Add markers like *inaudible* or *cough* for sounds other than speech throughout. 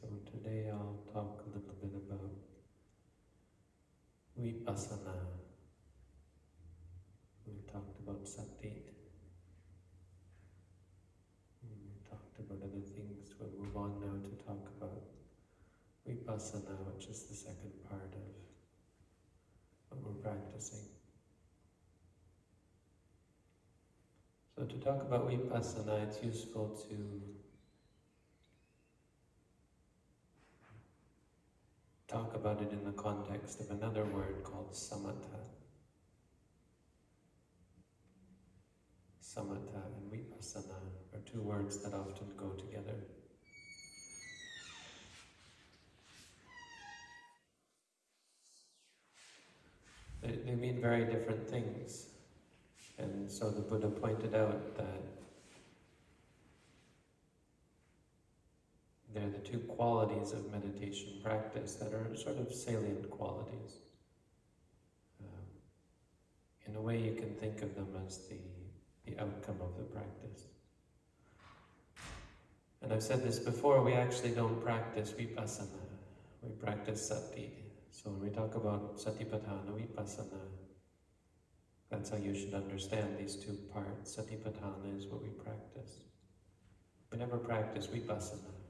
so today I'll talk a little bit about vipassana. We talked about sati. We talked about other things. We'll move on now to talk about vipassana, which is the second part of what we're practicing. So to talk about vipassana, it's useful to talk about it in the context of another word called samatha. Samatha and vipassana are two words that often go together. They, they mean very different things. And so the Buddha pointed out that they're the two qualities of meditation practice that are sort of salient qualities. Um, in a way, you can think of them as the, the outcome of the practice. And I've said this before, we actually don't practice vipassana, we practice sati. So when we talk about satipatthana, vipassana, that's how you should understand these two parts. Satipatthana is what we practice. We never practice vipassana.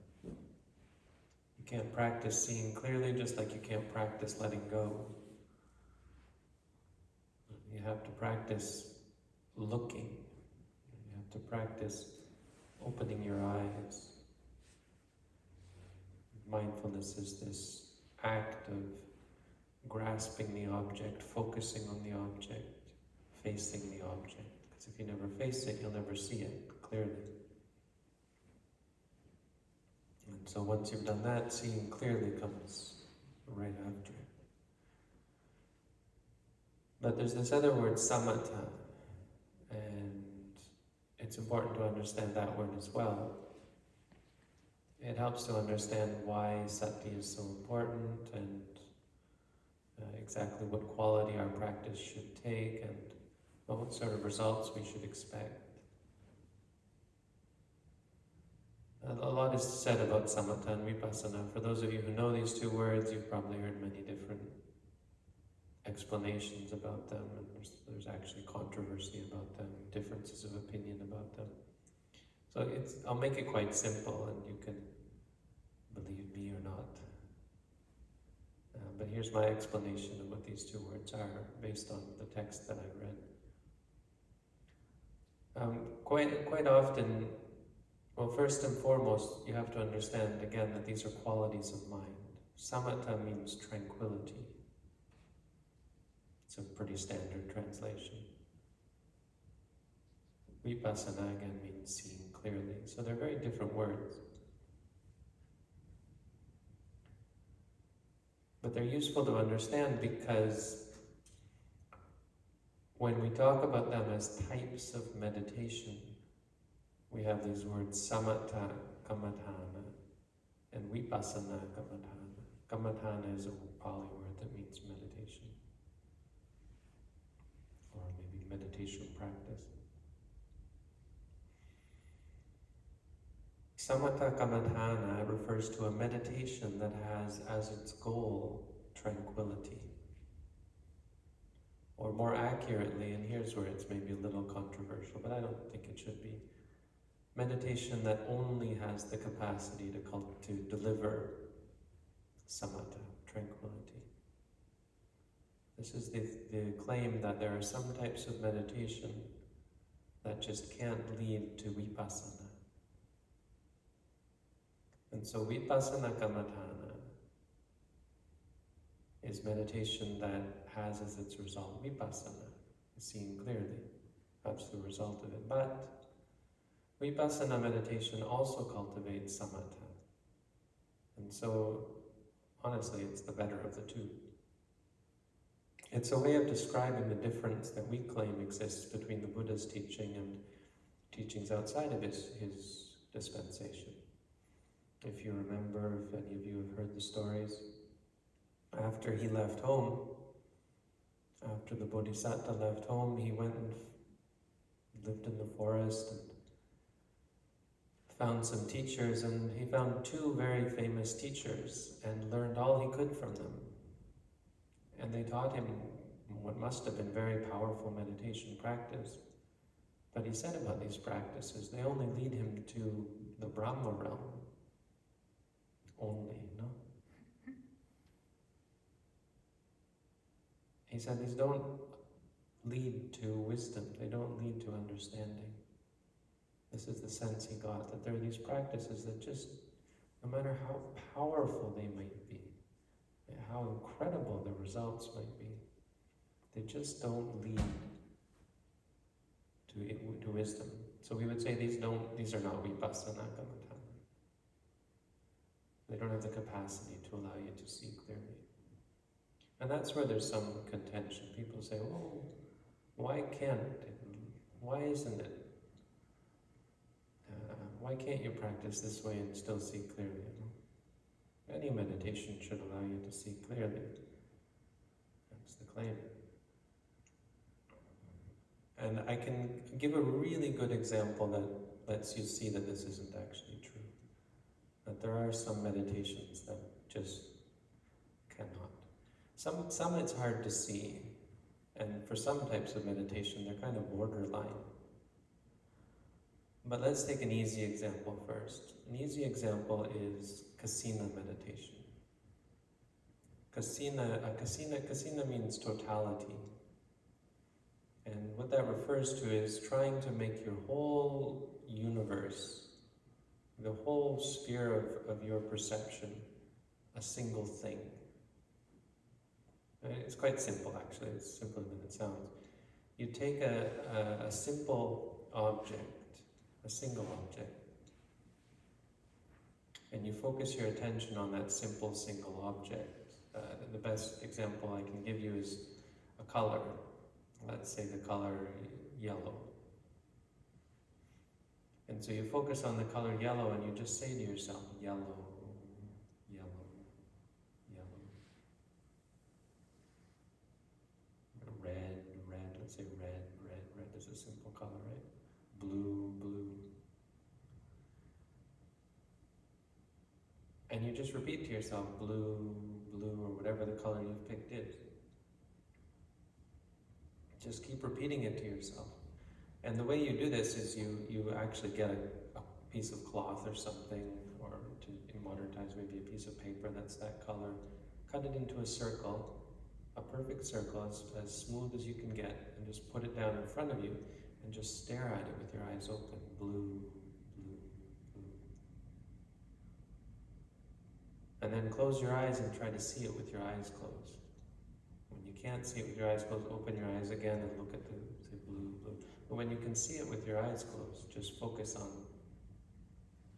You can't practice seeing clearly just like you can't practice letting go. You have to practice looking. You have to practice opening your eyes. Mindfulness is this act of grasping the object, focusing on the object, facing the object. Because if you never face it, you'll never see it clearly. And so once you've done that, seeing clearly comes right after. But there's this other word, samatha, and it's important to understand that word as well. It helps to understand why sati is so important and uh, exactly what quality our practice should take and what sort of results we should expect. A lot is said about samatha and vipassana. For those of you who know these two words, you've probably heard many different explanations about them, and there's, there's actually controversy about them, differences of opinion about them. So it's, I'll make it quite simple, and you can believe me or not. Uh, but here's my explanation of what these two words are, based on the text that I read. Um, quite, quite often, well, first and foremost, you have to understand again that these are qualities of mind. Samatha means tranquility. It's a pretty standard translation. Vipassana again means seeing clearly. So they're very different words. But they're useful to understand because when we talk about them as types of meditation, we have these words samatha kammatthana and vipassana kammatthana. Kammatthana is a Pali word that means meditation, or maybe meditation practice. Samatha kammatthana refers to a meditation that has as its goal tranquility. Or more accurately, and here's where it's maybe a little controversial, but I don't think it should be, meditation that only has the capacity to, to deliver samatha, tranquility. This is the, the claim that there are some types of meditation that just can't lead to vipassana. And so vipassana kammatthana is meditation that has as its result vipassana, seeing clearly. That's the result of it. But vipassana meditation also cultivates samatha. And so, honestly, it's the better of the two. It's a way of describing the difference that we claim exists between the Buddha's teaching and teachings outside of his, his dispensation. If you remember, if any of you have heard the stories, after he left home, after the Bodhisattva left home, he went and lived in the forest and found some teachers and he found two very famous teachers and learned all he could from them. And they taught him what must have been very powerful meditation practice. But he said about these practices, they only lead him to the Brahma realm. Only, no? He said these don't lead to wisdom, they don't lead to understanding. This is the sense he got, that there are these practices that just, no matter how powerful they might be, how incredible the results might be, they just don't lead to, to wisdom. So we would say these don't, these are not vipassana kammatthana. They don't have the capacity to allow you to see clearly. And that's where there's some contention. People say, oh, why can't it? Why isn't it why can't you practice this way and still see clearly? Any meditation should allow you to see clearly. That's the claim. And I can give a really good example that lets you see that this isn't actually true. That there are some meditations that just cannot. Some, some it's hard to see, and for some types of meditation, they're kind of borderline. But let's take an easy example first. An easy example is kasina meditation. Kasina, a kasina, kasina means totality. And what that refers to is trying to make your whole universe, the whole sphere of, of your perception, a single thing. Uh, it's quite simple actually, it's simpler than it sounds. You take a, a, a simple object a single object. And you focus your attention on that simple single object. Uh, the best example I can give you is a color. Let's say the color yellow. And so you focus on the color yellow and you just say to yourself, yellow, yellow, yellow. Red, red, let's say red, red, red is a simple color, right? Blue, And you just repeat to yourself, blue, blue, or whatever the color you've picked is. Just keep repeating it to yourself. And the way you do this is you, you actually get a, a piece of cloth or something, or to, in modern times maybe a piece of paper that's that color, cut it into a circle, a perfect circle, as, as smooth as you can get, and just put it down in front of you, and just stare at it with your eyes open, blue, And then close your eyes and try to see it with your eyes closed. When you can't see it with your eyes closed, open your eyes again and look at the blue, blue. But when you can see it with your eyes closed, just focus on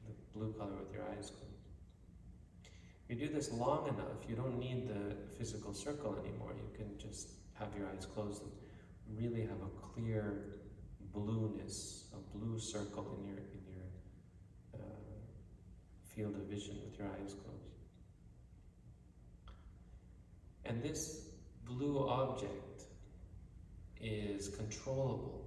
the blue color with your eyes closed. If you do this long enough, you don't need the physical circle anymore. You can just have your eyes closed and really have a clear blueness, a blue circle in your in your uh, field of vision with your eyes closed. And this blue object is controllable.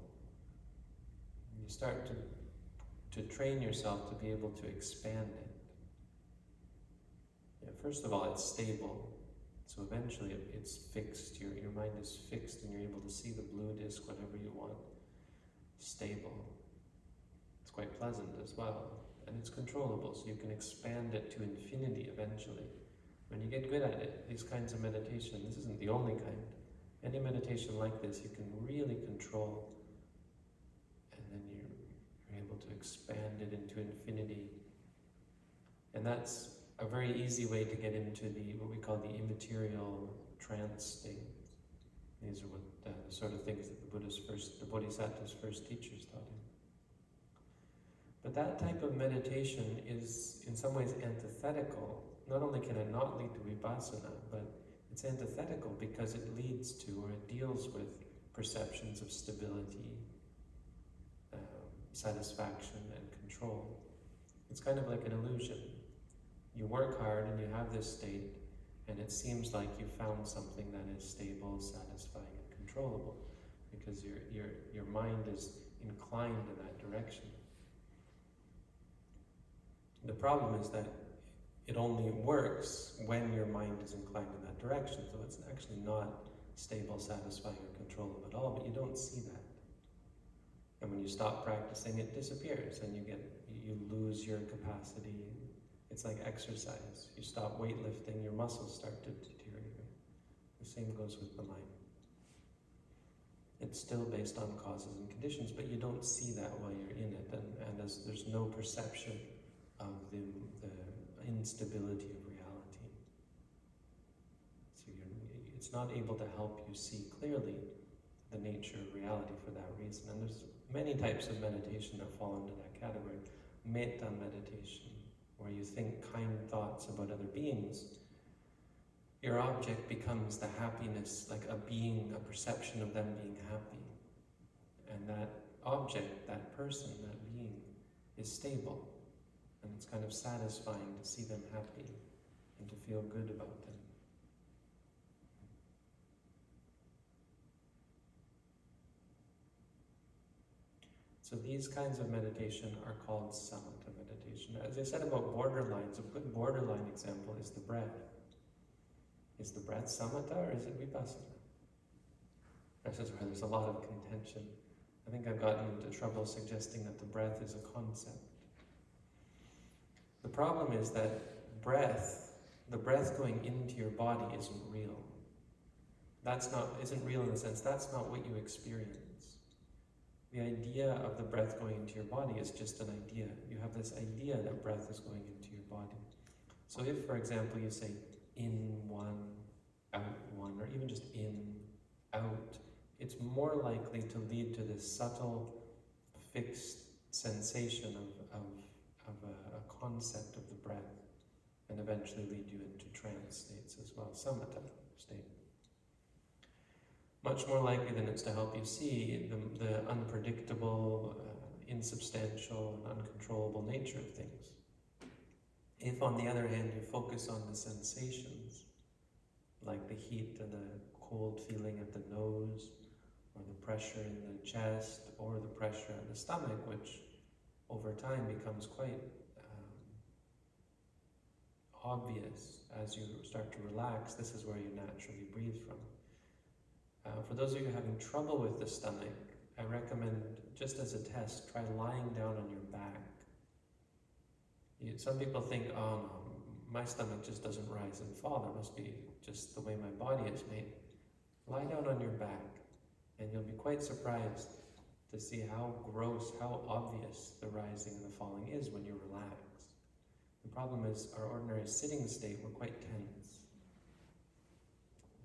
You start to, to train yourself to be able to expand it. Yeah, first of all, it's stable. So eventually it's fixed. Your, your mind is fixed and you're able to see the blue disk whenever you want. Stable. It's quite pleasant as well. And it's controllable, so you can expand it to infinity eventually. When you get good at it, these kinds of meditation, this isn't the only kind. Any meditation like this, you can really control, and then you're, you're able to expand it into infinity. And that's a very easy way to get into the what we call the immaterial trance state. These are what uh, the sort of things that the Buddha's first, the Bodhisattva's first teachers taught him. But that type of meditation is in some ways antithetical not only can it not lead to vipassana, but it's antithetical because it leads to or it deals with perceptions of stability, um, satisfaction, and control. It's kind of like an illusion. You work hard and you have this state, and it seems like you found something that is stable, satisfying, and controllable because your, your, your mind is inclined in that direction. The problem is that it only works when your mind is inclined in that direction, so it's actually not stable, satisfying, or controllable at all, but you don't see that. And when you stop practicing, it disappears and you get you lose your capacity. It's like exercise. You stop weightlifting, your muscles start to deteriorate. The same goes with the mind. It's still based on causes and conditions, but you don't see that while you're in it, and, and as there's no perception instability of reality. So it's not able to help you see clearly the nature of reality for that reason. And there's many types of meditation that fall into that category. Metta meditation, where you think kind thoughts about other beings. Your object becomes the happiness, like a being, a perception of them being happy. And that object, that person, that being, is stable. And it's kind of satisfying to see them happy and to feel good about them. So these kinds of meditation are called samatha meditation. As I said about borderlines, a good borderline example is the breath. Is the breath samatha or is it vipassana? This is where there's a lot of contention. I think I've gotten into trouble suggesting that the breath is a concept. The problem is that breath, the breath going into your body isn't real. That's not, isn't real in the sense that's not what you experience. The idea of the breath going into your body is just an idea. You have this idea that breath is going into your body. So if, for example, you say in one, out one, or even just in, out, it's more likely to lead to this subtle, fixed sensation of, of, of a, a concept of the breath and eventually lead you into trance states as well, samatha state much more likely than it's to help you see the, the unpredictable, uh, insubstantial, and uncontrollable nature of things. If, on the other hand, you focus on the sensations, like the heat and the cold feeling at the nose, or the pressure in the chest, or the pressure in the stomach, which over time becomes quite obvious as you start to relax, this is where you naturally breathe from. Uh, for those of you having trouble with the stomach, I recommend, just as a test, try lying down on your back. You, some people think, oh no, my stomach just doesn't rise and fall. That must be just the way my body is made. Lie down on your back, and you'll be quite surprised to see how gross, how obvious the rising and the falling is when you relax. The problem is our ordinary sitting state, we're quite tense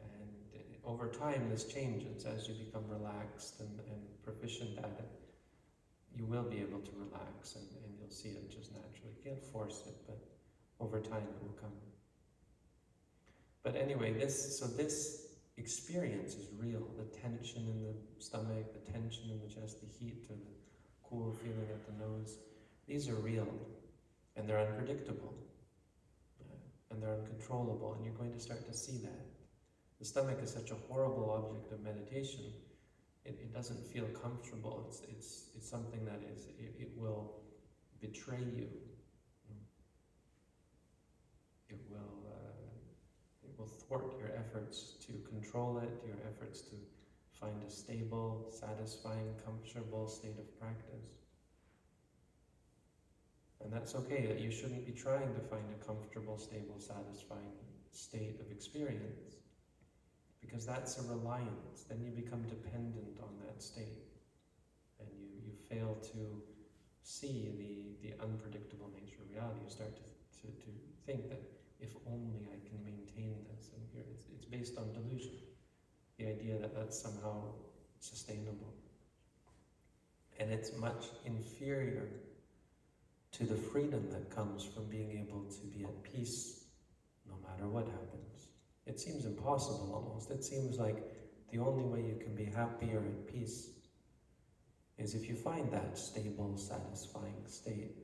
And over time this changes as you become relaxed and, and proficient at it. You will be able to relax and, and you'll see it just naturally. You can't force it, but over time it will come. But anyway, this so this experience is real. The tension in the stomach, the tension in the chest, the heat the cool feeling at the nose, these are real and they're unpredictable uh, and they're uncontrollable and you're going to start to see that. The stomach is such a horrible object of meditation. It, it doesn't feel comfortable. It's, it's, it's something that is, it, it will betray you. It will, uh, it will thwart your efforts to control it, your efforts to find a stable, satisfying, comfortable state of practice. And that's okay, that you shouldn't be trying to find a comfortable, stable, satisfying state of experience because that's a reliance. Then you become dependent on that state and you, you fail to see the, the unpredictable nature of reality. You start to, to, to think that if only I can maintain this, and here it's, it's based on delusion. The idea that that's somehow sustainable. And it's much inferior to the freedom that comes from being able to be at peace no matter what happens. It seems impossible almost. It seems like the only way you can be happy or at peace is if you find that stable, satisfying state.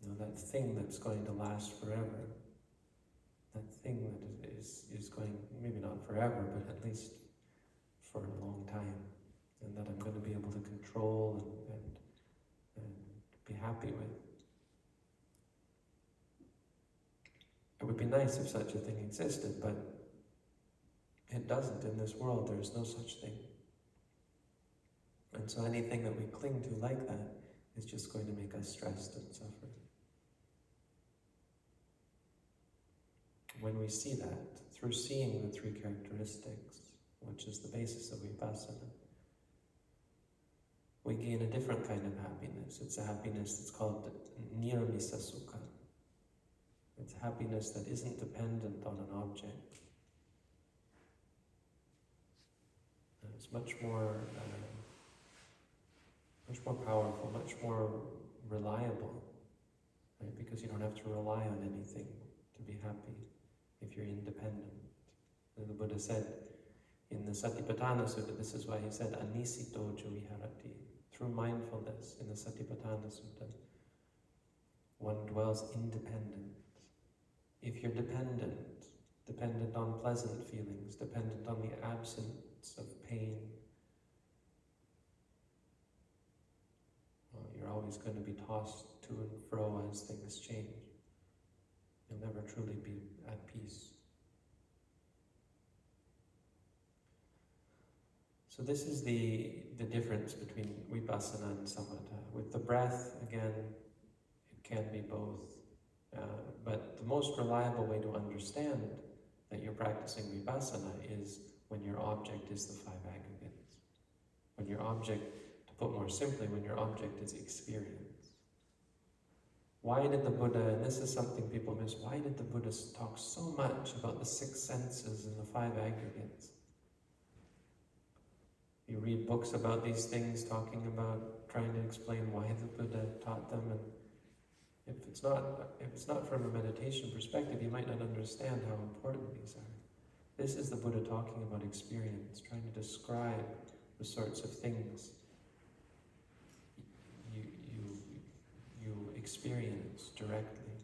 You know, that thing that's going to last forever. That thing that is, is going, maybe not forever, but at least for a long time. And that I'm going to be able to control and, happy with. It would be nice if such a thing existed, but it doesn't in this world. There is no such thing. And so anything that we cling to like that is just going to make us stressed and suffer. When we see that, through seeing the three characteristics, which is the basis of vipassana, we gain a different kind of happiness. It's a happiness that's called niramisa sukha. It's happiness that isn't dependent on an object. It's much more, uh, much more powerful, much more reliable, right? Because you don't have to rely on anything to be happy if you're independent. And the Buddha said in the Satipatthana Sutta, this is why he said, Anisito Viharati. Through mindfulness in the Satipatthana Sutta, one dwells independent. If you're dependent, dependent on pleasant feelings, dependent on the absence of pain, well, you're always going to be tossed to and fro as things change. You'll never truly be at peace. So this is the, the difference between vipassana and samatha. With the breath, again, it can be both. Uh, but the most reliable way to understand that you're practicing vipassana is when your object is the five aggregates. When your object, to put more simply, when your object is experience. Why did the Buddha, and this is something people miss, why did the Buddha talk so much about the six senses and the five aggregates? You read books about these things, talking about, trying to explain why the Buddha taught them, and if it's not, if it's not from a meditation perspective, you might not understand how important these are. This is the Buddha talking about experience, trying to describe the sorts of things you you you experience directly,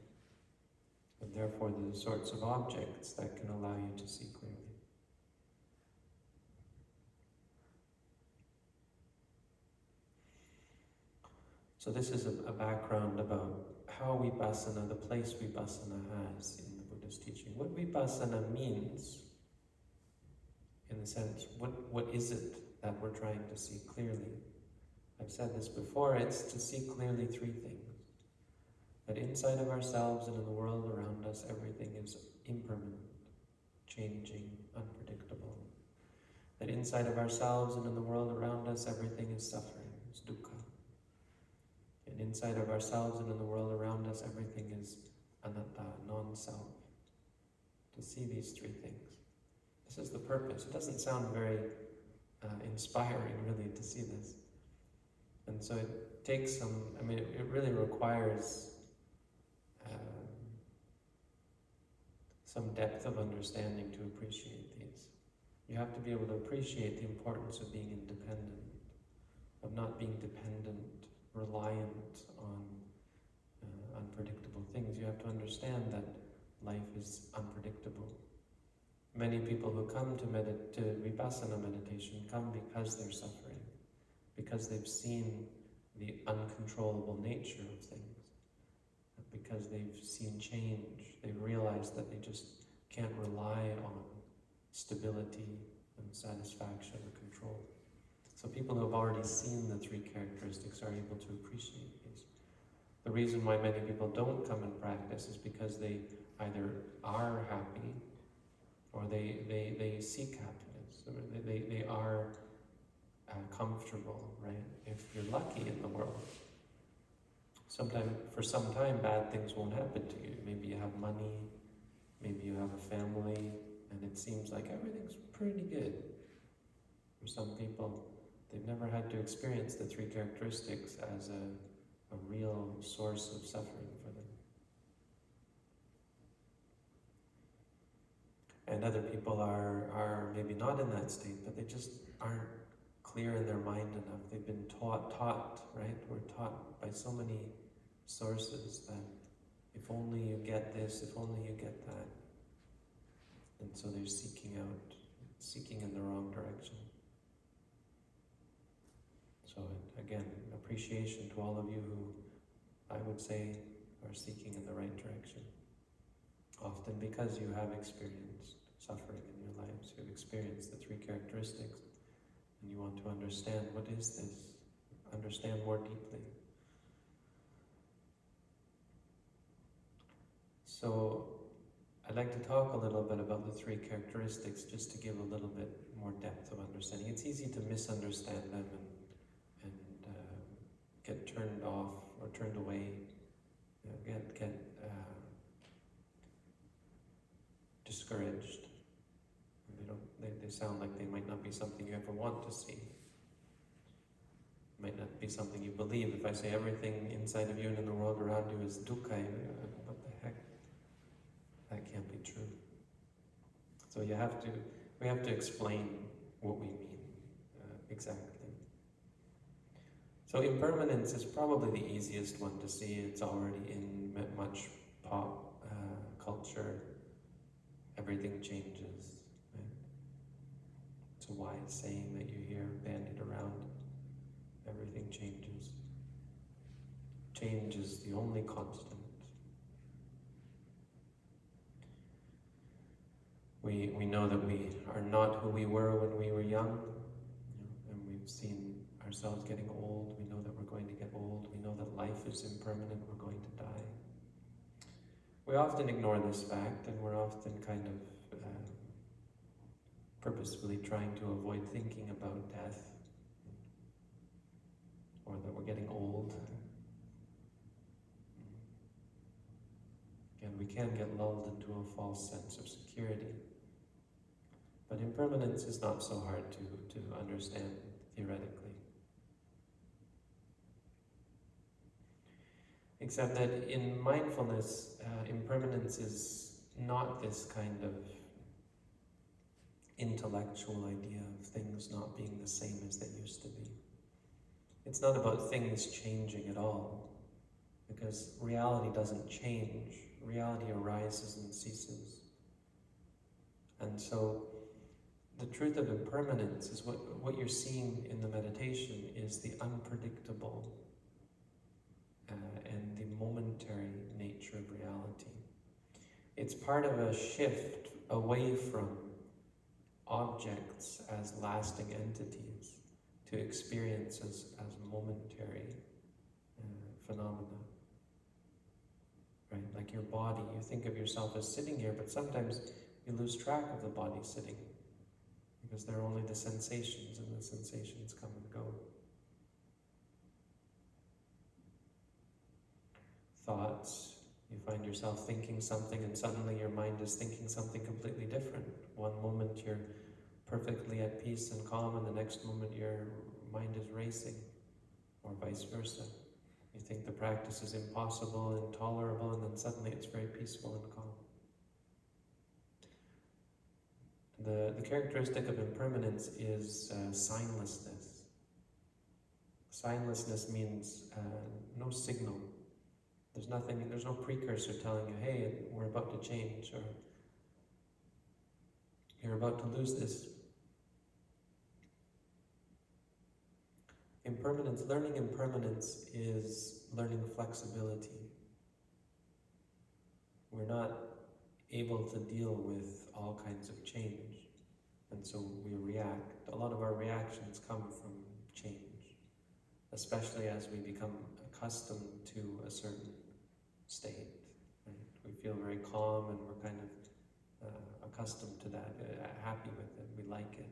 and therefore the sorts of objects that can allow you to see clearly. So this is a, a background about how vipassana, the place vipassana has in the Buddha's teaching. What vipassana means, in the sense, what, what is it that we're trying to see clearly? I've said this before, it's to see clearly three things that inside of ourselves and in the world around us, everything is impermanent, changing, unpredictable. That inside of ourselves and in the world around us, everything is suffering, dukkha. Inside of ourselves and in the world around us, everything is anatta, non-self. To see these three things. This is the purpose. It doesn't sound very uh, inspiring, really, to see this. And so it takes some, I mean, it, it really requires some depth of understanding to appreciate these. You have to be able to appreciate the importance of being independent, of not being dependent, reliant on uh, unpredictable things. You have to understand that life is unpredictable. Many people who come to, medit to Vipassana meditation come because they're suffering, because they've seen the uncontrollable nature of things because they've seen change. They've realized that they just can't rely on stability and satisfaction or control. So people who have already seen the three characteristics are able to appreciate these. The reason why many people don't come and practice is because they either are happy or they, they, they seek happiness. Or they, they, they are uh, comfortable, right? If you're lucky in the world, sometime for some time bad things won't happen to you. Maybe you have money, maybe you have a family, and it seems like everything's pretty good. For some people, they've never had to experience the three characteristics as a, a real source of suffering for them. And other people are, are maybe not in that state, but they just aren't clear in their mind enough. They've been taught, taught, right? We're taught by so many sources that if only you get this, if only you get that. And so they're seeking out, seeking in the wrong direction. So again, appreciation to all of you who I would say are seeking in the right direction. Often because you have experienced suffering in your lives, you've experienced the three characteristics, and you want to understand what is this, understand more deeply. So, I'd like to talk a little bit about the three characteristics just to give a little bit more depth of understanding. It's easy to misunderstand them and, get turned off or turned away, you know, get, get uh, discouraged. They, don't, they, they sound like they might not be something you ever want to see. Might not be something you believe. If I say everything inside of you and in the world around you is dukkha, what the heck? That can't be true. So you have to, we have to explain what we mean uh, exactly. So impermanence is probably the easiest one to see. It's already in much pop uh, culture. Everything changes. Right? It's a wise saying that you hear bandied around. Everything changes. Change is the only constant. We, we know that we are not who we were when we were young, you know, and we've seen ourselves getting old. We know that we're going to get old. We know that life is impermanent. We're going to die. We often ignore this fact, and we're often kind of uh, purposefully trying to avoid thinking about death or that we're getting old. And we can get lulled into a false sense of security. But impermanence is not so hard to, to understand theoretically. Except that in mindfulness, uh, impermanence is not this kind of intellectual idea of things not being the same as they used to be. It's not about things changing at all, because reality doesn't change. Reality arises and ceases. And so the truth of impermanence is what, what you're seeing in the meditation is the unpredictable uh, momentary nature of reality. It's part of a shift away from objects as lasting entities to experiences as momentary uh, phenomena. Right? Like your body, you think of yourself as sitting here, but sometimes you lose track of the body sitting because they're only the sensations, and the sensations come and go. Thoughts, you find yourself thinking something, and suddenly your mind is thinking something completely different. One moment you're perfectly at peace and calm, and the next moment your mind is racing, or vice versa. You think the practice is impossible intolerable, and then suddenly it's very peaceful and calm. The, the characteristic of impermanence is uh, signlessness. Signlessness means uh, no signal. There's nothing, there's no precursor telling you, hey, we're about to change, or you're about to lose this. Impermanence, learning impermanence is learning flexibility. We're not able to deal with all kinds of change. And so we react. A lot of our reactions come from change, especially as we become accustomed to a certain state. Right? We feel very calm and we're kind of uh, accustomed to that, uh, happy with it, we like it.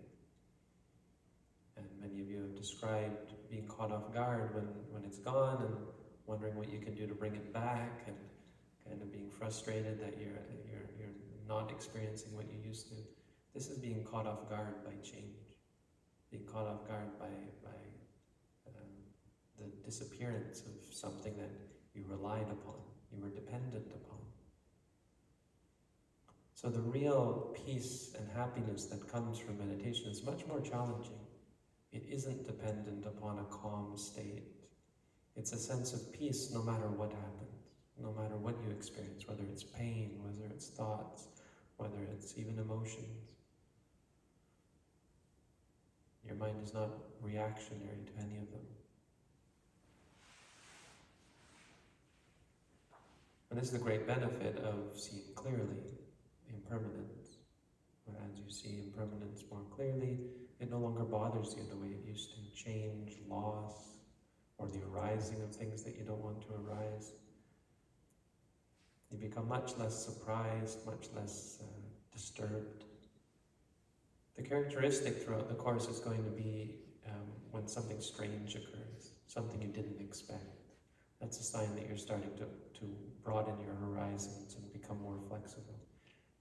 And many of you have described being caught off guard when, when it's gone and wondering what you can do to bring it back and kind of being frustrated that you're, you're, you're not experiencing what you used to. This is being caught off guard by change, being caught off guard by, by um, the disappearance of something that you relied upon, you were dependent upon. So the real peace and happiness that comes from meditation is much more challenging. It isn't dependent upon a calm state. It's a sense of peace no matter what happens, no matter what you experience, whether it's pain, whether it's thoughts, whether it's even emotions. Your mind is not reactionary to any of them. And this is the great benefit of seeing clearly impermanence. As you see impermanence more clearly, it no longer bothers you the way it used to. Change, loss, or the arising of things that you don't want to arise. You become much less surprised, much less uh, disturbed. The characteristic throughout the Course is going to be um, when something strange occurs, something you didn't expect. That's a sign that you're starting to, to broaden your horizons and become more flexible.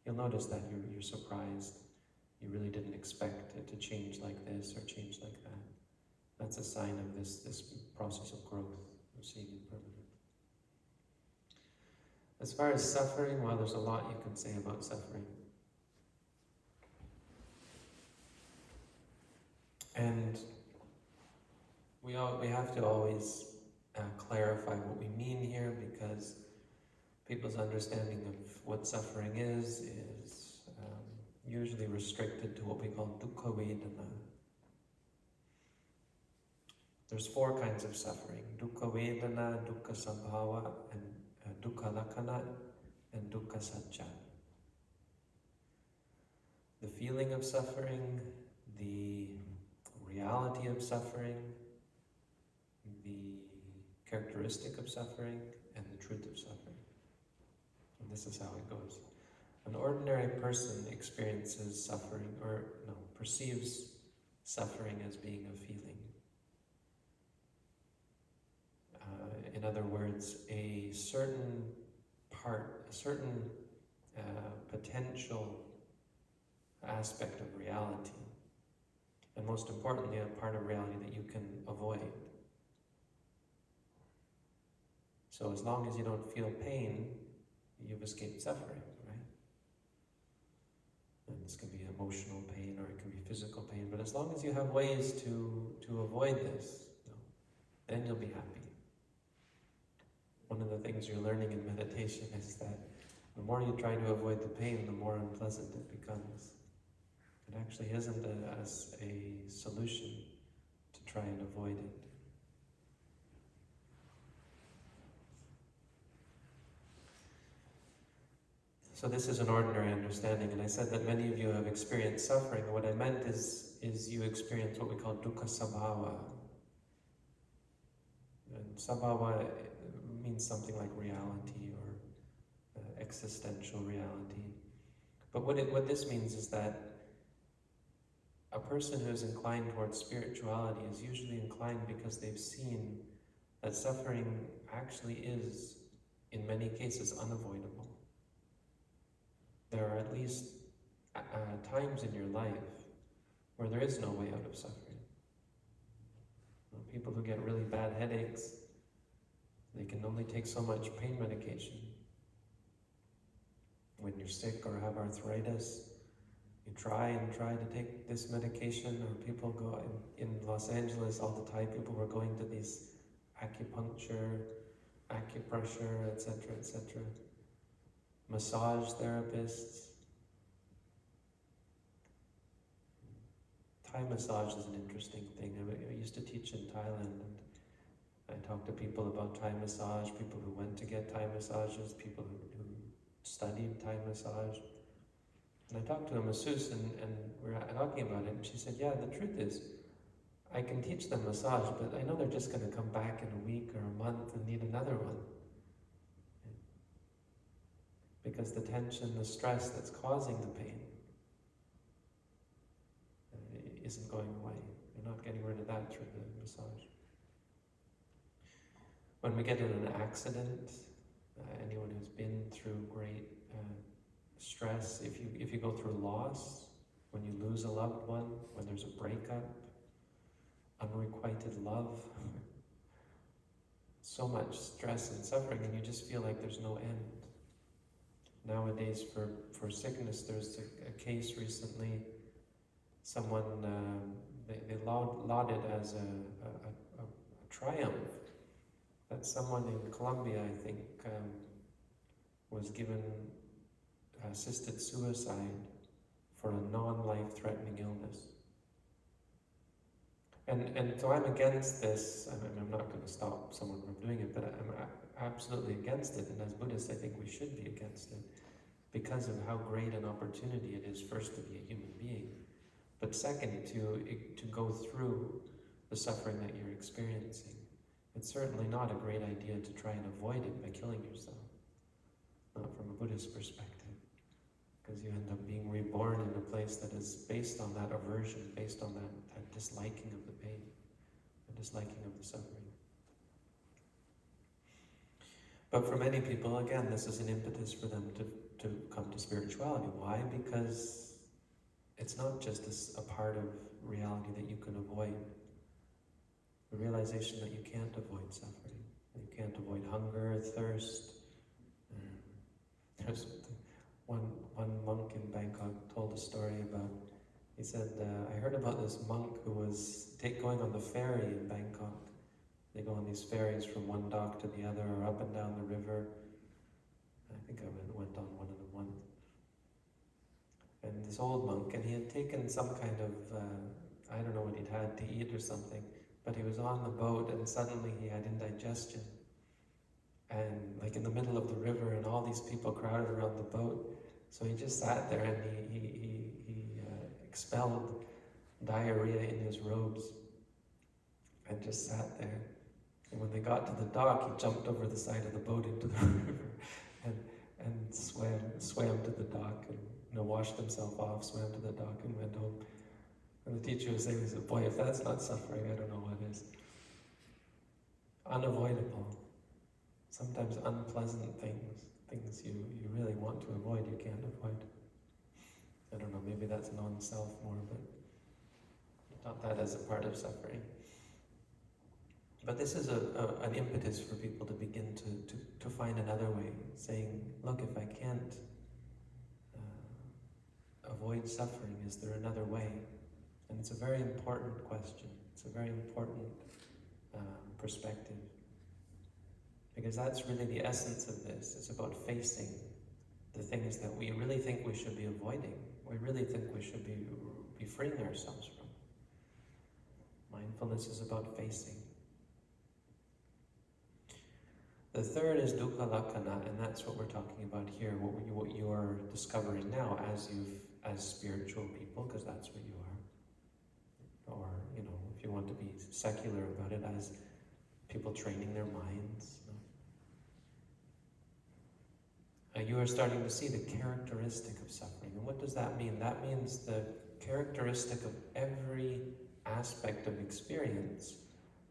You'll notice that you're, you're surprised. You really didn't expect it to change like this or change like that. That's a sign of this, this process of growth, of seeing impermanence. As far as suffering, well, there's a lot you can say about suffering. And we, all, we have to always clarify what we mean here because people's understanding of what suffering is is um, usually restricted to what we call dukkha vedana. There's four kinds of suffering, dukkha vedana, dukkha sabhava, and uh, dukkha lakkhana, and dukkha sacca. The feeling of suffering, the reality of suffering, characteristic of suffering, and the truth of suffering. And this is how it goes. An ordinary person experiences suffering, or no, perceives suffering as being a feeling. Uh, in other words, a certain part, a certain uh, potential aspect of reality, and most importantly, a part of reality that you can avoid. So as long as you don't feel pain, you've escaped suffering, right? And this can be emotional pain or it can be physical pain, but as long as you have ways to, to avoid this, you know, then you'll be happy. One of the things you're learning in meditation is that the more you try to avoid the pain, the more unpleasant it becomes. It actually isn't a, a, a solution to try and avoid it. So this is an ordinary understanding, and I said that many of you have experienced suffering. What I meant is, is you experience what we call dukkha sabhava. And sabhava means something like reality or uh, existential reality. But what, it, what this means is that a person who is inclined towards spirituality is usually inclined because they've seen that suffering actually is, in many cases, unavoidable there are at least uh, uh, times in your life where there is no way out of suffering. People who get really bad headaches, they can only take so much pain medication. When you're sick or have arthritis, you try and try to take this medication, or people go in, in Los Angeles all the time, people were going to these acupuncture, acupressure, etc., etc massage therapists. Thai massage is an interesting thing. I, used to teach in Thailand and I talked to people about Thai massage, people who went to get Thai massages, people who, studied Thai massage. And I talked to a masseuse and, and we were talking about it and she said, yeah, the truth is, I can teach them massage, but I know they're just going to come back in a week or a month and need another one because the tension, the stress that's causing the pain uh, isn't going away. You're not getting rid of that through the massage. When we get in an accident, uh, anyone who's been through great uh, stress, if you, if you go through loss, when you lose a loved one, when there's a breakup, unrequited love, *laughs* so much stress and suffering, and you just feel like there's no end nowadays for, for sickness. There's a, a case recently, someone, uh, they, they laud, lauded as a, a, a, triumph that someone in Colombia, I think, um, was given assisted suicide for a non-life threatening illness. And, and so I'm against this, I mean, I'm not going to stop someone from doing it, but I'm absolutely against it. And as Buddhists, I think we should be against it because of how great an opportunity it is, first, to be a human being, but second, to, to go through the suffering that you're experiencing. It's certainly not a great idea to try and avoid it by killing yourself, not from a Buddhist perspective, because you end up being reborn in a place that is based on that aversion, based on that, that disliking of the pain, the disliking of the suffering. But for many people, again, this is an impetus for them to, to come to spirituality. Why? Because it's not just a, a part of reality that you can avoid. The realization that you can't avoid suffering. You can't avoid hunger, thirst. There's one, one monk in Bangkok told a story about, he said, uh, I heard about this monk who was take, going on the ferry in Bangkok. They go on these ferries from one dock to the other or up and down the river. I think I went, on one of them once. And this old monk, and he had taken some kind of, uh, I don't know what he'd had to eat or something, but he was on the boat and suddenly he had indigestion. And like in the middle of the river and all these people crowded around the boat. So he just sat there and he, he, he, he uh, expelled diarrhea in his robes and just sat there. And when they got to the dock, he jumped over the side of the boat into the *laughs* river and, and swam, swam to the dock and you know, washed himself off, swam to the dock and went home. And the teacher was saying, he said, boy, if that's not suffering, I don't know what is. Unavoidable. Sometimes unpleasant things, things you, you really want to avoid, you can't avoid. I don't know, maybe that's non-self more, but not that as a part of suffering. But this is a, a, an impetus for people to begin to, to, to find another way, saying, look, if I can't uh, avoid suffering, is there another way? And it's a very important question. It's a very important um, perspective. Because that's really the essence of this. It's about facing the things that we really think we should be avoiding. We really think we should be, be freeing ourselves from. Mindfulness is about facing. The third is dukkha lakkhana, and that's what we're talking about here, what, you, what you're discovering now as you've as spiritual people, because that's what you are. Or, you know, if you want to be secular about it, as people training their minds. Uh, you are starting to see the characteristic of suffering. And what does that mean? That means the characteristic of every aspect of experience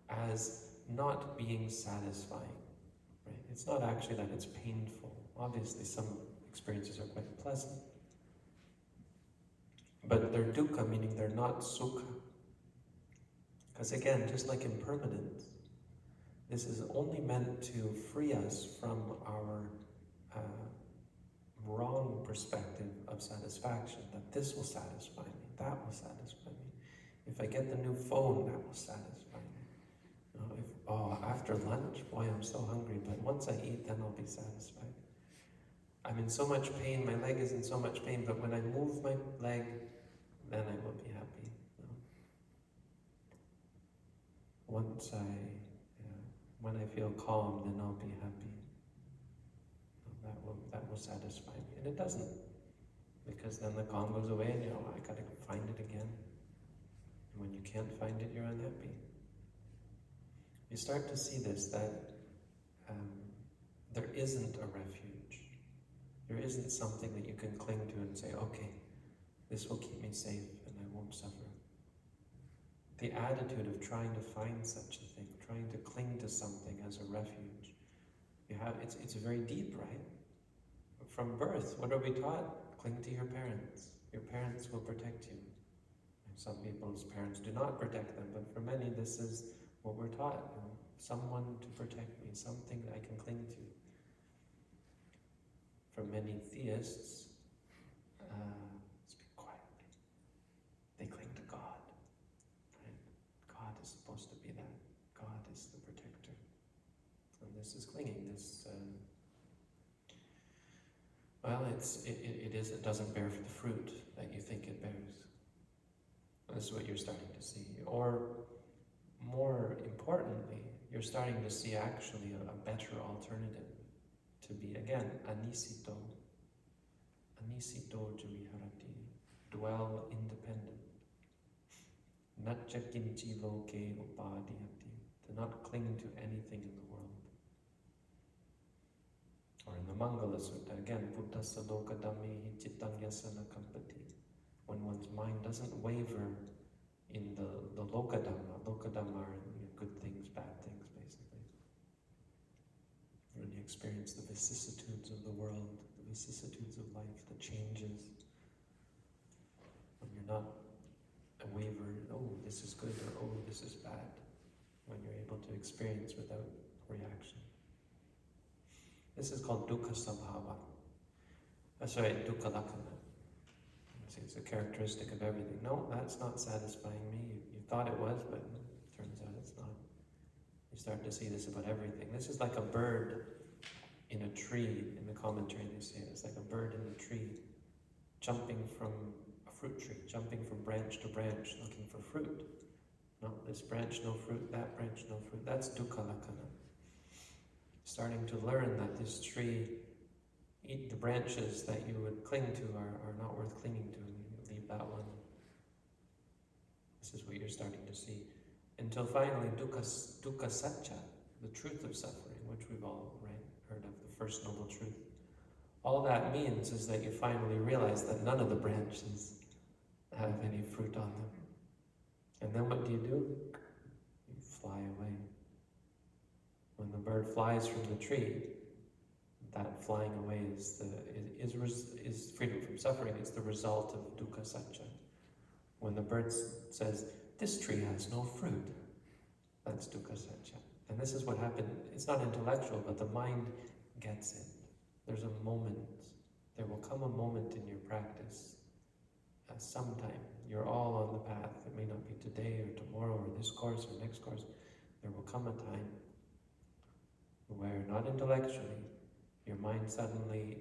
as not being satisfying. It's not actually that it's painful. Obviously, some experiences are quite pleasant. But they're dukkha, meaning they're not sukha. Because again, just like impermanence, this is only meant to free us from our uh, wrong perspective of satisfaction, that this will satisfy me, that will satisfy me. If I get the new phone, that will satisfy know, if, oh, after lunch, boy, I'm so hungry, but once I eat, then I'll be satisfied. I'm in so much pain, my leg is in so much pain, but when I move my leg, then I will be happy. Once I, yeah, when I feel calm, then I'll be happy. That will, that will satisfy me. And it doesn't. Because then the calm goes away and you know, I gotta find it again. And when you can't find it, you're unhappy. You start to see this, that um, there isn't a refuge. There isn't something that you can cling to and say, okay, this will keep me safe and I won't suffer. The attitude of trying to find such a thing, trying to cling to something as a refuge, you have it's it's very deep, right? From birth, what are we taught? Cling to your parents. Your parents will protect you. Some people's parents do not protect them, but for many, this is what we're taught. You know, someone to protect me, something that I can cling to. For many theists, uh, speak quietly. They cling to God. Right? God is supposed to be that. God is the protector. And this is clinging. This, uh, well, it's it, it, it is. It doesn't bear the fruit that you think it bears. This is what you're starting to see. Or importantly, you're starting to see actually a, a better alternative to be, again, anisito. Anisito juviharati. Dwell independent. Natcha loke upadhyati. To not cling to anything in the world. Or in the Mangala Sutta, again, Buddhasa loka dhammehi chittang kampati. When one's mind doesn't waver in the, the loka dhamma, loka dhamma are you know, good things, bad things, basically. When you experience the vicissitudes of the world, the vicissitudes of life, the changes, when you're not wavered, oh, this is good, or oh, this is bad, when you're able to experience without reaction. This is called dukkha sabhava. Uh, sorry, dukkha lakkhana. It's a characteristic of everything. No, that's not satisfying me. You, you thought it was, but it turns out it's not. You start to see this about everything. This is like a bird in a tree. In the commentary, they say it's like a bird in a tree, jumping from a fruit tree, jumping from branch to branch, looking for fruit. No, this branch, no fruit, that branch, no fruit. That's dukkha lakkhana starting to learn that this tree, eat the branches that you would cling to are, are not worth clinging to. You leave that one. This is what you're starting to see. Until finally, dukkha, dukkha sacca, the truth of suffering, which we've all heard of, the first noble truth. All that means is that you finally realize that none of the branches have any fruit on them. And then what do you do? You fly away. When the bird flies from the tree, that flying away is the is, is freedom from suffering. It's the result of dukkha sacca. When the bird says, "This tree has no fruit," that's dukkha sacca. And this is what happened. It's not intellectual, but the mind gets it. There's a moment. There will come a moment in your practice. Uh, sometime you're all on the path. It may not be today or tomorrow or this course or next course. There will come a time where not intellectually, your mind suddenly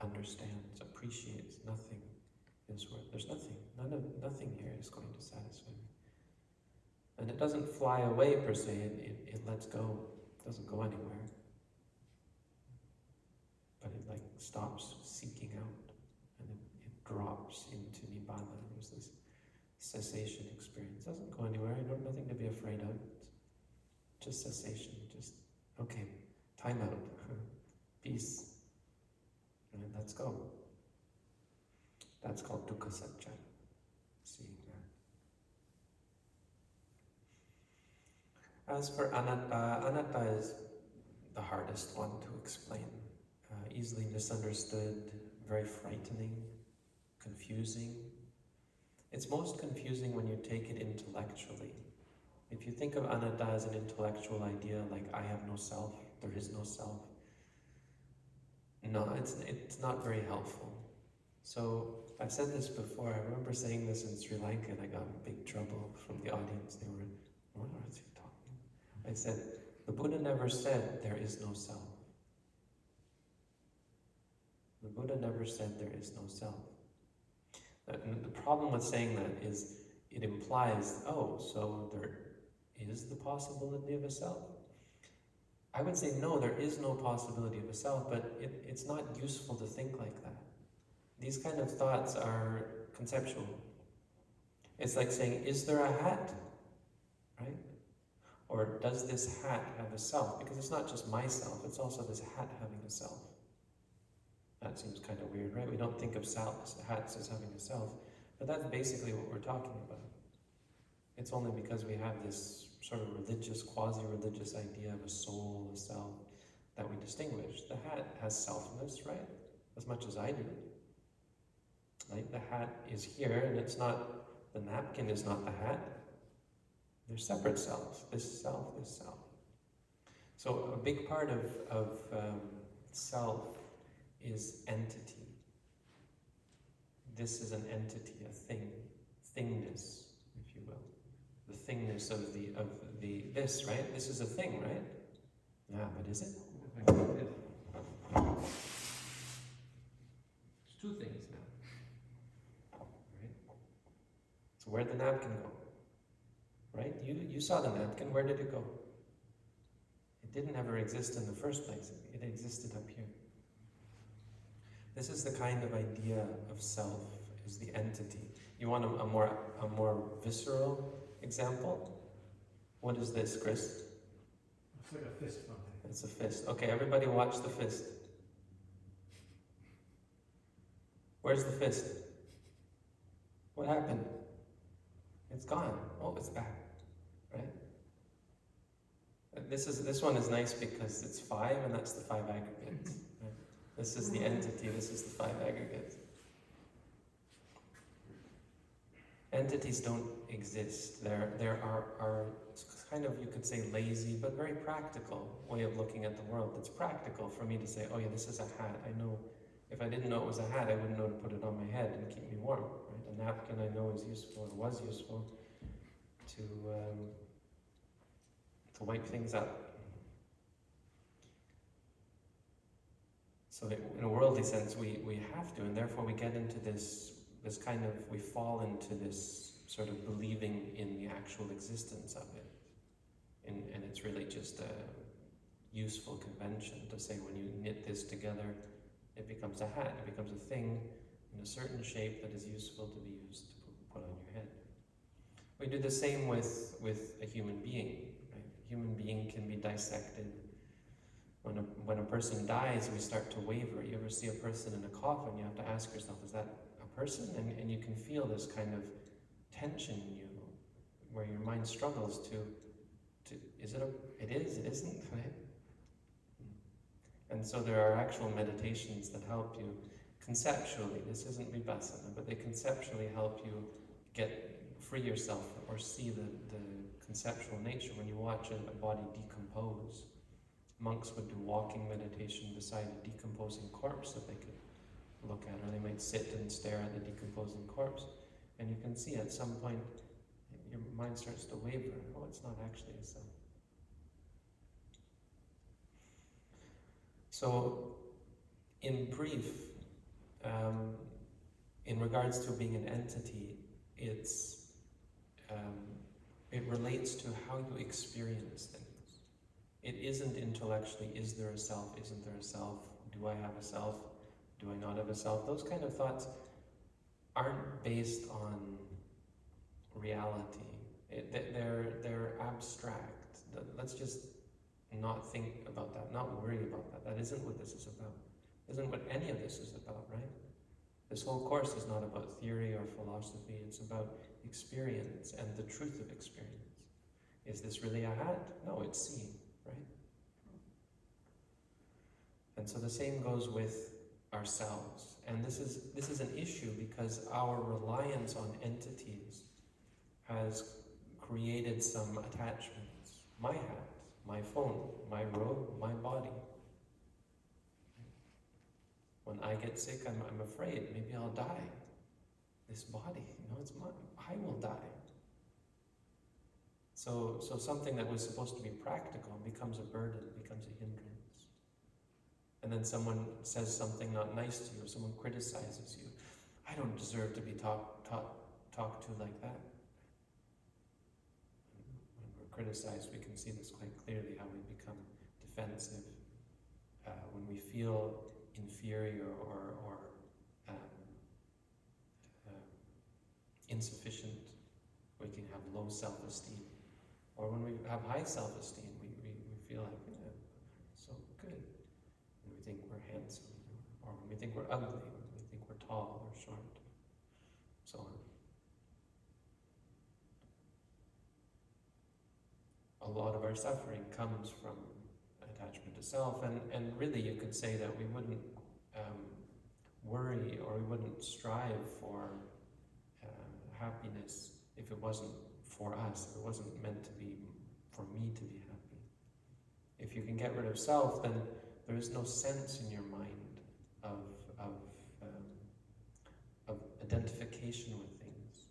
understands, appreciates nothing is worth. There's nothing. None of nothing here is going to satisfy me. And it doesn't fly away per se, it, it, it lets go. It doesn't go anywhere. But it like stops seeking out and it, it drops into nibbana. There's this cessation experience. It doesn't go anywhere, I don't nothing to be afraid of. Just cessation, just Okay, time out. Peace. And let's go. That's called dukkha sacca. Seeing that. As for anatta, anatta is the hardest one to explain. Uh, easily misunderstood, very frightening, confusing. It's most confusing when you take it intellectually. If you think of anatta as an intellectual idea, like I have no self, there is no self, no, it's, it's not very helpful. So I've said this before, I remember saying this in Sri Lanka and I got big trouble from the audience. They were, what are you talking? I said, the Buddha never said there is no self. The Buddha never said there is no self. And the problem with saying that is it implies, oh, so there is the possibility of a self? I would say no, there is no possibility of a self, but it, it's not useful to think like that. These kind of thoughts are conceptual. It's like saying, is there a hat? Right? Or does this hat have a self? Because it's not just myself, it's also this hat having a self. That seems kind of weird, right? We don't think of hats as having a self, but that's basically what we're talking about. It's only because we have this sort of religious, quasi-religious idea of a soul, a self, that we distinguish. The hat has selfness, right? As much as I do. Right? The hat is here, and it's not, the napkin is not the hat. They're separate selves, this self, this self. So a big part of, of um, self is entity. This is an entity, a thing, thingness thingness of the of the this, right? This is a thing, right? Yeah, but is it? It's two things now. Right? So where'd the napkin go? right? You, you saw the napkin, where did it go? It didn't ever exist in the first place, it existed up here. This is the kind of idea of self, is the entity. You want a, a more, a more visceral example? What is this, Chris? It's like a fist bump. It's a fist. Okay, everybody watch the fist. Where's the fist? What happened? It's gone. Oh, it's back. Right? This is this one is nice because it's five and that's the five aggregates. Right? This is the entity, this is the five aggregates. Entities don't exist. There there are, are kind of you could say lazy but very practical way of looking at the world. It's practical for me to say, oh yeah, this is a hat. I know if I didn't know it was a hat, I wouldn't know to put it on my head and keep me warm. Right? A napkin I know is useful or was useful to um, to wipe things up. So in a worldly sense, we, we have to, and therefore we get into this this kind of we fall into this sort of believing in the actual existence of it, and, and it's really just a useful convention to say when you knit this together, it becomes a hat, it becomes a thing in a certain shape that is useful to be used to put on your head. We do the same with, with a human being. Right? A human being can be dissected. When a, when a person dies, we start to waver. You ever see a person in a coffin, you have to ask yourself, is that a person? And, and you can feel this kind of tension you, where your mind struggles to, to is it a, it is, it isn't, *laughs* right? And so there are actual meditations that help you conceptually, this isn't vipassana, but they conceptually help you get free yourself or see the, the conceptual nature when you watch a, a body decompose. Monks would do walking meditation beside a decomposing corpse that they could look at, or they might sit and stare at the decomposing corpse. And you can see at some point your mind starts to waver. Oh, it's not actually a self. So, in brief, um, in regards to being an entity, it's um, it relates to how you experience things. It isn't intellectually, is there a self, isn't there a self, do I have a self, do I not have a self? Those kind of thoughts aren't based on reality. It, they're, they're abstract. Let's just not think about that, not worry about that. That isn't what this is about. Isn't what any of this is about, right? This whole course is not about theory or philosophy, it's about experience and the truth of experience. Is this really a hat? No, it's seen, right? And so the same goes with ourselves. And this is this is an issue because our reliance on entities has created some attachments. My hat, my phone, my robe, my body. When I get sick, I'm, I'm afraid maybe I'll die. This body, you know, it's mine. I will die. So, so something that was supposed to be practical becomes a burden, becomes a hindrance. And then someone says something not nice to you, or someone criticizes you. I don't deserve to be talked talk, talk to like that. When we're criticized, we can see this quite clearly how we become defensive. Uh, when we feel inferior or, or um, uh, insufficient, we can have low self-esteem. Or when we have high self-esteem, we, we, we feel like, yeah, so good. And we think we're handsome. Or when we think we're ugly, we think we're tall or short, so on. A lot of our suffering comes from attachment to self, and, and really you could say that we wouldn't um, worry or we wouldn't strive for uh, happiness if it wasn't for us, if it wasn't meant to be for me to be happy. If you can get rid of self, then there is no sense in your mind of, of, um, of identification with things.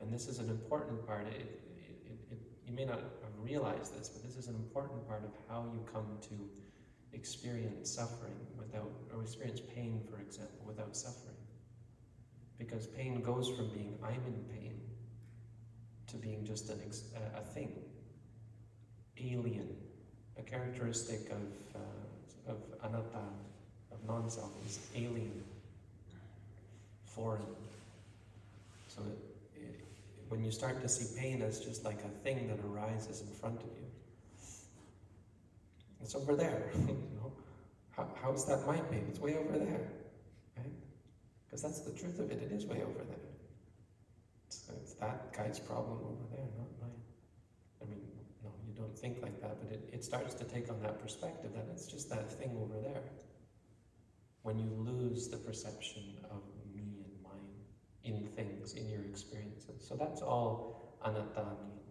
And this is an important part. It, it, it, you may not realize this, but this is an important part of how you come to experience suffering without, or experience pain, for example, without suffering. Because pain goes from being I'm in pain to being just an a, a thing, alien, a characteristic of, uh, of anatta, of non-self, is alien, So it, it, when you start to see pain as just like a thing that arises in front of you, it's over there, *laughs* you know. How, how's that my pain? It's way over there, right? Because that's the truth of it. It is way over there. It's, it's that guy's problem over there, not mine. I mean, no, you don't think like that, but it, it starts to take on that perspective that it's just that thing over there. When you lose the perception of in things, in your experiences. So that's all anatta means.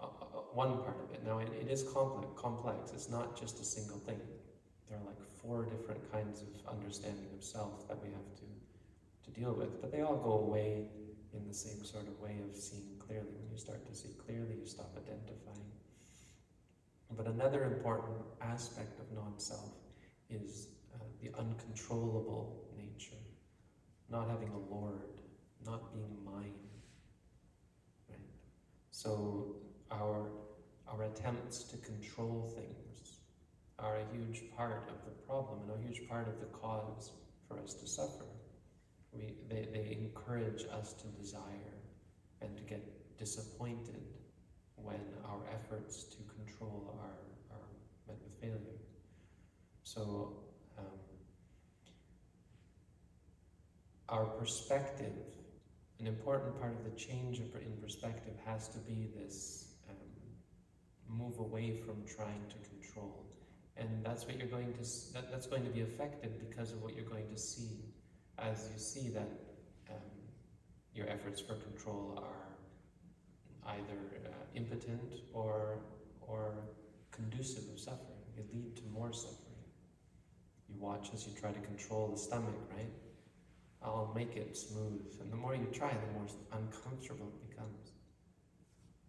Uh, uh, one part of it. Now, it, it is complex, complex. It's not just a single thing. There are like four different kinds of understanding of self that we have to, to deal with, but they all go away in the same sort of way of seeing clearly. When you start to see clearly, you stop identifying. But another important aspect of non self is uh, the uncontrollable not having a lord, not being mine. Right? So, our, our attempts to control things are a huge part of the problem and a huge part of the cause for us to suffer. We, they, they encourage us to desire and to get disappointed when our efforts to control are, are met with failure. So, our perspective, an important part of the change in perspective has to be this um, move away from trying to control. And that's what you're going to, that, that's going to be affected because of what you're going to see as you see that um, your efforts for control are either uh, impotent or, or conducive of suffering. They lead to more suffering. You watch as you try to control the stomach, right? I'll make it smooth. And the more you try, the more uncomfortable it becomes.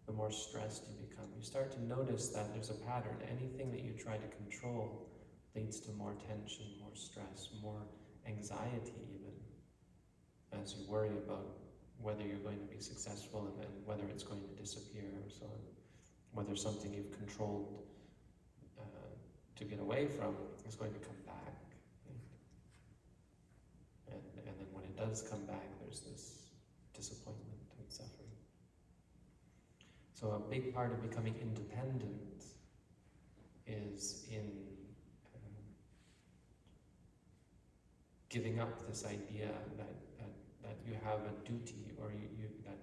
The more stressed you become. You start to notice that there's a pattern. Anything that you try to control leads to more tension, more stress, more anxiety even, as you worry about whether you're going to be successful and, whether it's going to disappear or so on. Whether something you've controlled uh, to get away from is going to come back. And, and then when it does come back, there's this disappointment and suffering. So a big part of becoming independent is in giving up this idea that, that, that you have a duty or you, you that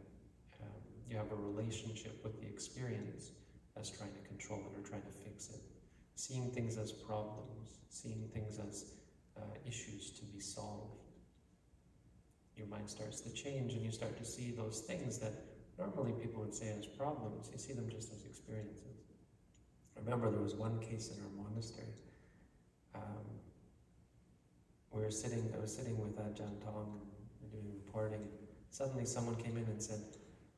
um, you have a relationship with the experience as trying to control it or trying to fix it. Seeing things as problems, seeing things as uh, issues to be solved. Your mind starts to change and you start to see those things that normally people would say as problems, you see them just as experiences. I remember there was one case in our monastery. Um, we were sitting, I was sitting with Ajahn Tong and doing reporting. Suddenly someone came in and said,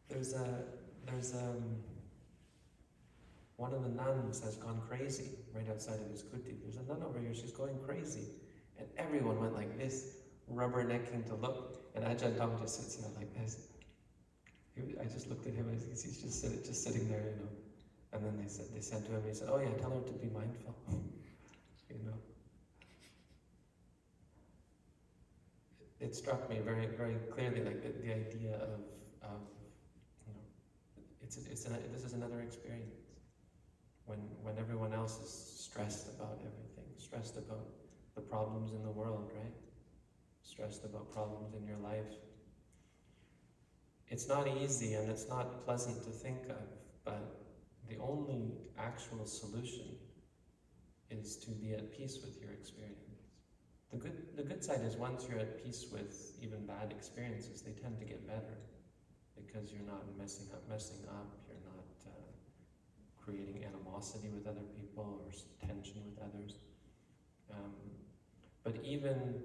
there's a, there's um, one of the nuns has gone crazy right outside of his kuti. There's a nun over here, she's going crazy. And everyone went like this, rubbernecking to look. And Ajahn Tong just sits there like this. I just looked at him he's just, sit, just sitting there, you know. And then they said, they said to him, he said, oh yeah, tell her to be mindful, *laughs* you know. it struck me very, very clearly, like the, the idea of, of, you know, it's, it's an, this is another experience. When, when everyone else is stressed about everything, stressed about the problems in the world, right? Stressed about problems in your life. It's not easy and it's not pleasant to think of, but the only actual solution is to be at peace with your experience. The good, the good side is once you're at peace with even bad experiences, they tend to get better because you're not messing up, messing up. You're not uh, creating animosity with other people or tension with others. Um, but even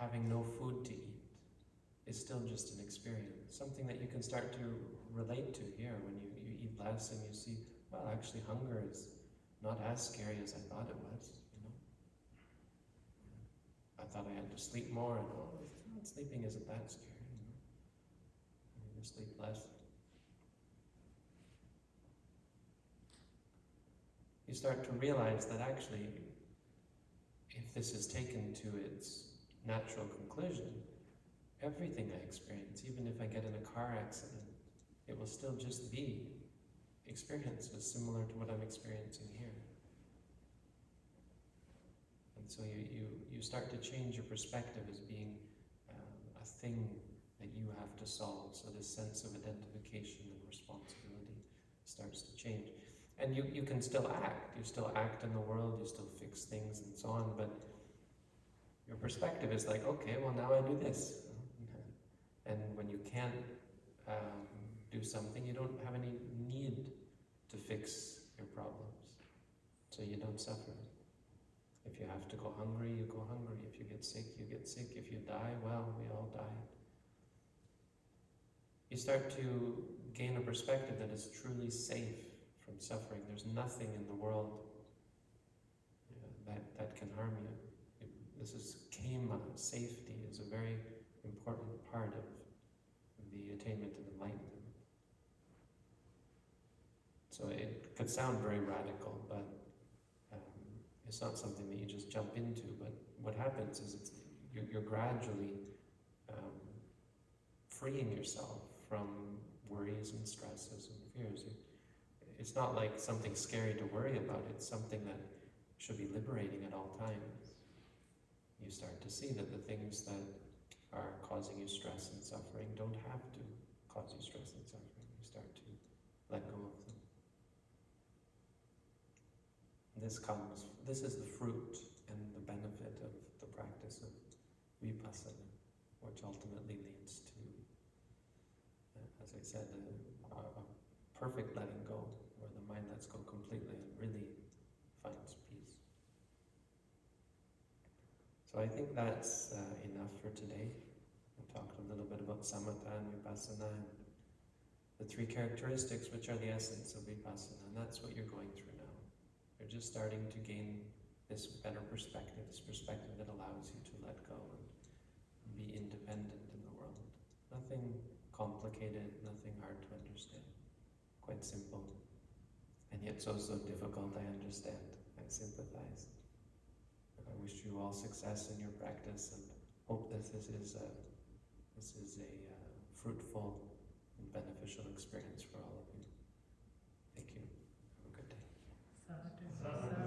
having no food to eat is still just an experience, something that you can start to relate to here when you, you eat less and you see, well, actually hunger is not as scary as I thought it was, you know. I thought I had to sleep more and all this. Well, sleeping isn't that scary, you know. You sleep less. You start to realize that actually, if this is taken to its natural conclusion, everything I experience, even if I get in a car accident, it will still just be experiences similar to what I'm experiencing here. And so you, you, you start to change your perspective as being um, a thing that you have to solve. So this sense of identification and responsibility starts to change. And you, you can still act. You still act in the world, you still fix things and so on, but your perspective is like, okay, well now I do this. And when you can't um, do something, you don't have any need to fix your problems. So you don't suffer. If you have to go hungry, you go hungry. If you get sick, you get sick. If you die, well, we all die. You start to gain a perspective that is truly safe from suffering. There's nothing in the world know, that, that can harm you. This is khema, safety is a very important part of the attainment of enlightenment. So it could sound very radical, but um, it's not something that you just jump into. But what happens is you're, you're gradually um, freeing yourself from worries and stresses and fears. It's not like something scary to worry about, it's something that should be liberating at all times. You start to see that the things that are causing you stress and suffering don't have to cause you stress and suffering. You start to let go of them. This comes, this is the fruit and the benefit of the practice of vipassana, which ultimately leads to, uh, as I said, a, a perfect letting go, where the mind lets go completely and really finds peace. So I think that's uh, enough for today. We talked a little bit about samatha and vipassana and the three characteristics which are the essence of vipassana, and that's what you're going through now. You're just starting to gain this better perspective, this perspective that allows you to let go and be independent in the world. Nothing complicated, nothing hard to understand. Quite simple. And yet so, so difficult, I understand. I sympathize. I wish you all success in your practice and hope that this is a, this is a uh, fruitful and beneficial experience for all of you. Thank you. Have a good day.